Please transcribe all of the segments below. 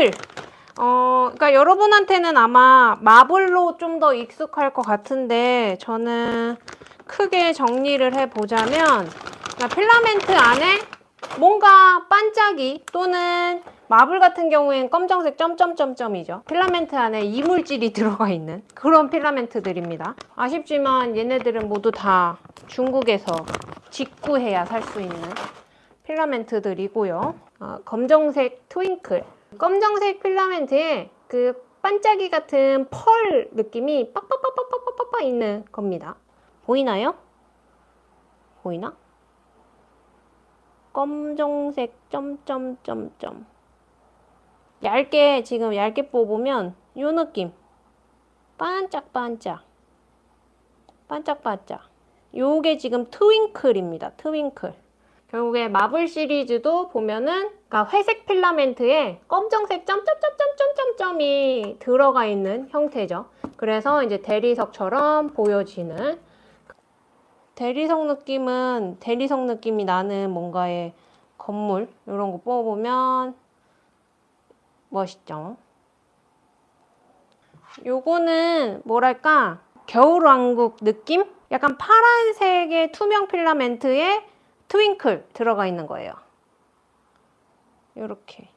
twinkle. 어, 그러니까 여러분한테는 아마 marble로 좀 더 익숙할 것 같은데 저는 크게 정리를 해보자면 그러니까 필라멘트 안에 뭔가 반짝이 또는 marble 같은 경우엔 검정색 점점점점이죠. 필라멘트 안에 이물질이 들어가 있는 그런 필라멘트들입니다. 아쉽지만 얘네들은 모두 다 중국에서 직구해야 살 수 있는 필라멘트들이고요. 어, 검정색 트윙클. 검정색 필라멘트에 그 반짝이 같은 펄 느낌이 빡빡빡빡빡빡빡 있는 겁니다. 보이나요? 보이나? 검정색 점점점점 얇게 지금 얇게 뽑으면 이 느낌 반짝반짝 반짝반짝 요게 지금 트윙클입니다 트윙클 결국에 마블 시리즈도 보면은 그러니까 회색 필라멘트에 검정색 점점점점점점점이 들어가 있는 형태죠 그래서 이제 대리석처럼 보여지는 대리석 느낌은 대리석 느낌이 나는 뭔가의 건물 이런 거 뽑아보면 멋있죠. 요거는 뭐랄까 겨울왕국 느낌? 약간 파란색의 투명 필라멘트에 트윙클 들어가 있는 거예요. 요렇게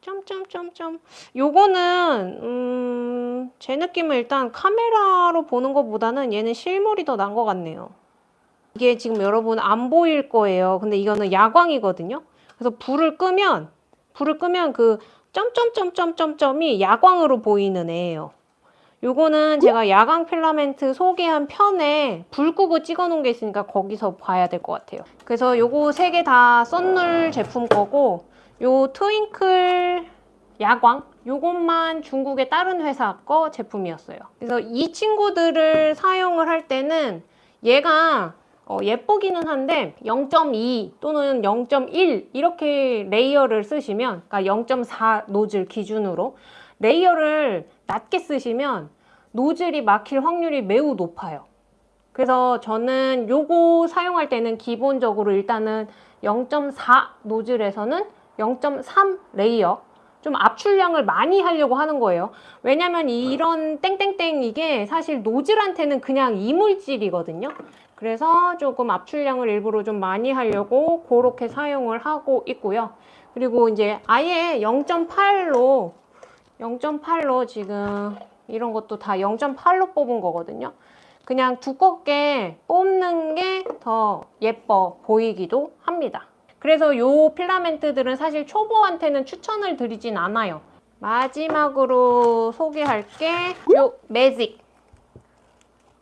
점점점점 요거는 음, 제 느낌은 일단 카메라로 보는 것보다는 얘는 실물이 더 난 것 같네요. 이게 지금 여러분 안 보일 거예요. 근데 이거는 야광이거든요. 그래서 불을 끄면 불을 끄면 그 점점점점점점이 야광으로 보이는 애예요. 요거는 제가 야광 필라멘트 소개한 편에 불 끄고 찍어 놓은 게 있으니까 거기서 봐야 될 것 같아요. 그래서 요거 세 개 다 썬룰 제품 거고 요 트윙클 야광 요것만 중국의 다른 회사 거 제품이었어요. 그래서 이 친구들을 사용을 할 때는 얘가 어, 예쁘기는 한데 0.2 또는 0.1 이렇게 layer를 쓰시면 그러니까 0.4 노즐 기준으로 layer를 낮게 쓰시면 노즐이 막힐 확률이 매우 높아요. 그래서 저는 요거 사용할 때는 기본적으로 일단은 0.4 노즐에서는 0.3 layer 좀 압출량을 많이 하려고 하는 거예요. 왜냐면 이런 땡땡땡 이게 사실 노즐한테는 그냥 이물질이거든요. 그래서 조금 압출량을 일부러 좀 많이 하려고 그렇게 사용을 하고 있고요. 그리고 이제 아예 0.8로 0.8로 지금 이런 것도 다 0.8로 뽑은 거거든요. 그냥 두껍게 뽑는 게 더 예뻐 보이기도 합니다. 그래서 요 필라멘트들은 사실 초보한테는 추천을 드리진 않아요. 마지막으로 소개할 게 요 매직.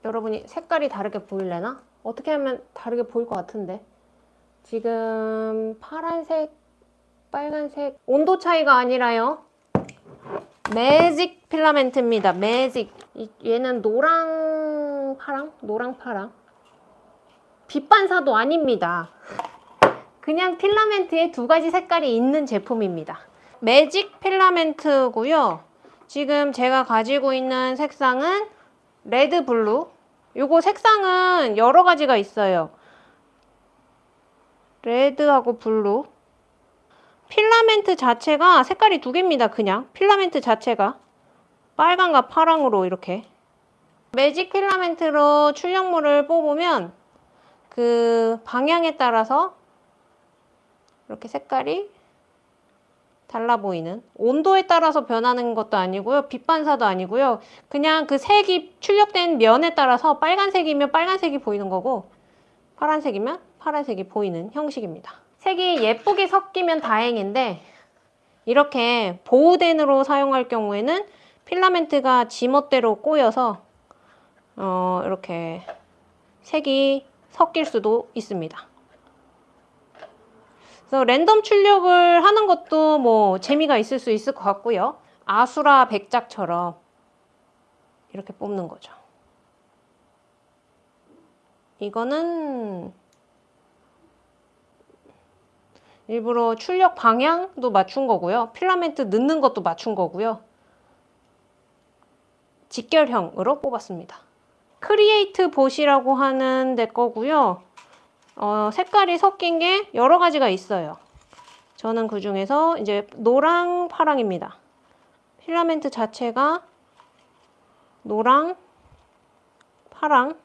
여러분이 색깔이 다르게 보일래나? 어떻게 하면 다르게 보일 것 같은데 지금 파란색, 빨간색 온도 차이가 아니라요 매직 필라멘트입니다. 매직. 얘는 노랑 파랑? 노랑 파랑? 빛 반사도 아닙니다. 그냥 필라멘트에 두 가지 색깔이 있는 제품입니다. 매직 필라멘트고요. 지금 제가 가지고 있는 색상은 red blue. 요거 색상은 여러 가지가 있어요. red하고 blue. 필라멘트 자체가 색깔이 두 개입니다. 그냥. 필라멘트 자체가. 빨강과 파랑으로 이렇게. 매직 필라멘트로 출력물을 뽑으면 그 방향에 따라서 이렇게 색깔이 달라 보이는. 온도에 따라서 변하는 것도 아니고요. 빛 반사도 아니고요. 그냥 그 색이 출력된 면에 따라서 빨간색이면 빨간색이 보이는 거고 파란색이면 파란색이 보이는 형식입니다 색이 예쁘게 섞이면 다행인데 이렇게 보호덴으로 사용할 경우에는 필라멘트가 지멋대로 꼬여서 어, 이렇게 색이 섞일 수도 있습니다 그래서 랜덤 출력을 하는 것도 뭐 재미가 있을 수 있을 것 같고요. 아수라 백작처럼 이렇게 뽑는 거죠. 이거는 일부러 출력 방향도 맞춘 거고요. 필라멘트 넣는 것도 맞춘 거고요. 직결형으로 뽑았습니다. CreatBot이라고 하는 데 거고요. 어, 색깔이 섞인 게 여러 가지가 있어요. 저는 그 중에서 이제 노랑, 파랑입니다. 필라멘트 자체가 노랑, 파랑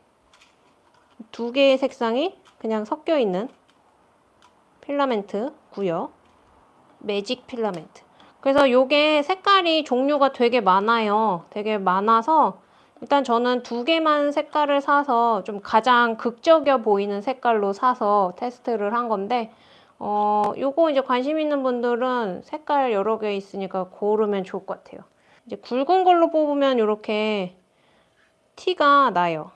두 개의 색상이 그냥 섞여 있는 필라멘트고요. 매직 필라멘트. 그래서 요게 색깔이 종류가 되게 많아요. 되게 많아서 일단 저는 두 개만 색깔을 사서 좀 가장 극적여 보이는 색깔로 사서 테스트를 한 건데 어, 요거 이제 관심 있는 분들은 색깔 여러 개 있으니까 고르면 좋을 것 같아요. 이제 굵은 걸로 뽑으면 이렇게 티가 나요.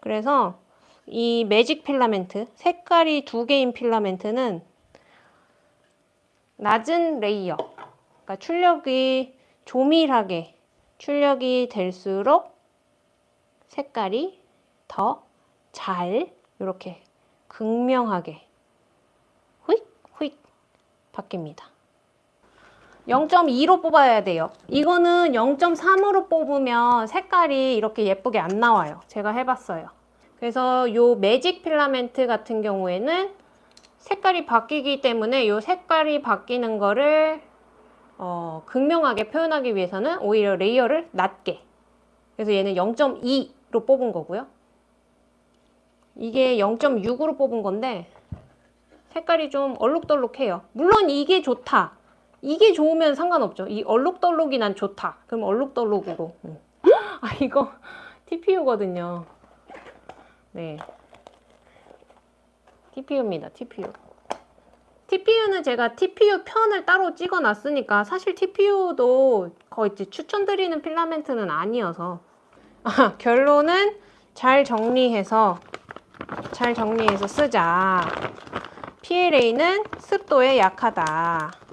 그래서 이 매직 필라멘트, 색깔이 두 개인 필라멘트는 낮은 layer, 그러니까 출력이 조밀하게 출력이 될수록 색깔이 더 잘 이렇게 극명하게 후익 바뀝니다. 0.2로 뽑아야 돼요. 이거는 0.3으로 뽑으면 색깔이 이렇게 예쁘게 안 나와요. 제가 해봤어요. 그래서 요 매직 필라멘트 같은 경우에는 색깔이 바뀌기 때문에 요 색깔이 바뀌는 거를 어, 극명하게 표현하기 위해서는 오히려 layer를 낮게 그래서 얘는 0.2로 뽑은 거고요. 이게 0.6으로 뽑은 건데 색깔이 좀 얼룩덜룩해요. 물론 이게 좋다. 이게 좋으면 상관없죠. 이 얼룩덜룩이 난 좋다. 그럼 얼룩덜룩으로. 음. 아 이거 TPU거든요. 네. TPU입니다. TPU. TPU는 제가 TPU 편을 따로 찍어 놨으니까 사실 TPU도 거의 추천드리는 필라멘트는 아니어서 아, 결론은 잘 정리해서 잘 정리해서 쓰자. PLA는 습도에 약하다.